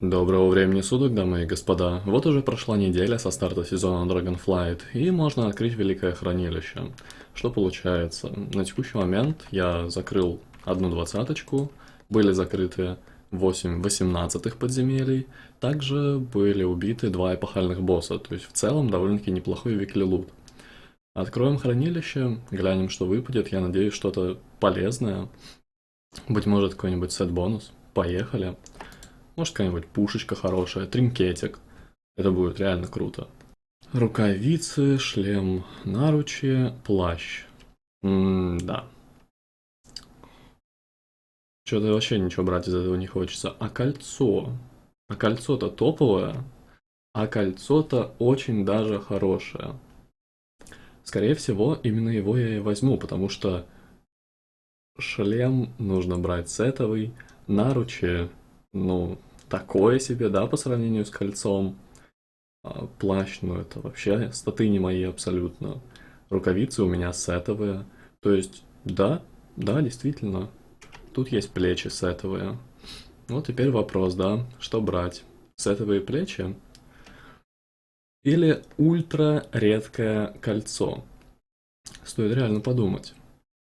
Доброго времени суток, дамы и господа. Вот уже прошла неделя со старта сезона Dragonflight, и можно открыть Великое Хранилище. Что получается? На текущий момент я закрыл одну двадцаточку, были закрыты 8 восемнадцатых подземелий, также были убиты два эпохальных босса, то есть в целом довольно-таки неплохой викли лут. Откроем хранилище, глянем, что выпадет, я надеюсь, что-то полезное. Быть может, какой-нибудь сет-бонус. Поехали. Может, какая-нибудь пушечка хорошая, тринкетик. Это будет реально круто. Рукавицы, шлем, наручи, плащ. М-да. Что-то вообще ничего брать из этого не хочется. А кольцо? А кольцо-то топовое. А кольцо-то очень даже хорошее. Скорее всего, именно его я и возьму, потому что шлем нужно брать сетовый, наручи, ну, такое себе, да, по сравнению с кольцом. А, плащ, ну это вообще статы не мои абсолютно. Рукавицы у меня сетовые. То есть, да, да, действительно. Тут есть плечи сетовые. Вот теперь вопрос, да, что брать? Сетовые плечи? Или ультра редкое кольцо? Стоит реально подумать.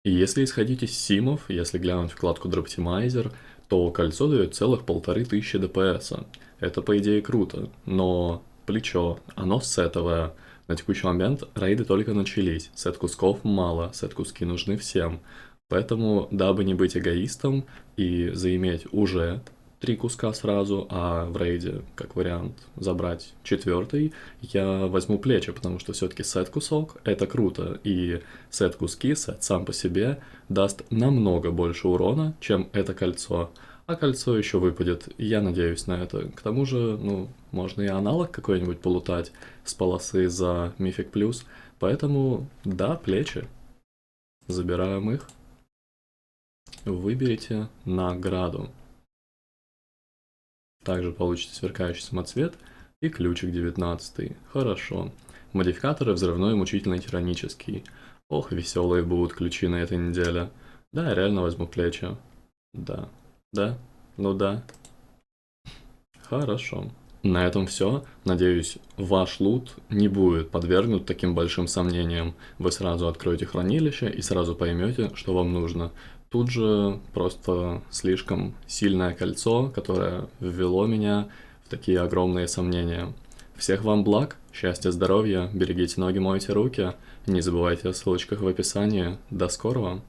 И если исходить из симов, если глянуть вкладку Droptimizer, то кольцо дает целых полторы тысячи ДПС. Это по идее круто, но плечо, оно сетовое. На текущий момент рейды только начались, сет кусков мало, сет куски нужны всем. Поэтому, дабы не быть эгоистом и заиметь уже три куска сразу, а в рейде, как вариант, забрать четвертый, я возьму плечи, потому что все-таки сет кусок — это круто, и сет куски, сет сам по себе даст намного больше урона, чем это кольцо. А кольцо еще выпадет, я надеюсь на это. К тому же, ну, можно и аналог какой-нибудь полутать с полосы за Мифик Плюс, поэтому, да, плечи. Забираем их. Выберите награду. Также получите сверкающий самоцвет и ключик 19. Хорошо. Модификаторы взрывной, мучительный, тиранический. Ох, веселые будут ключи на этой неделе. Да, я реально возьму плечи. Да. Да? Ну да. Хорошо. На этом все. Надеюсь, ваш лут не будет подвергнут таким большим сомнениям. Вы сразу откроете хранилище и сразу поймете, что вам нужно. Тут же просто слишком сильное кольцо, которое ввело меня в такие огромные сомнения. Всех вам благ, счастья, здоровья, берегите ноги, мойте руки. Не забывайте о ссылочках в описании. До скорого!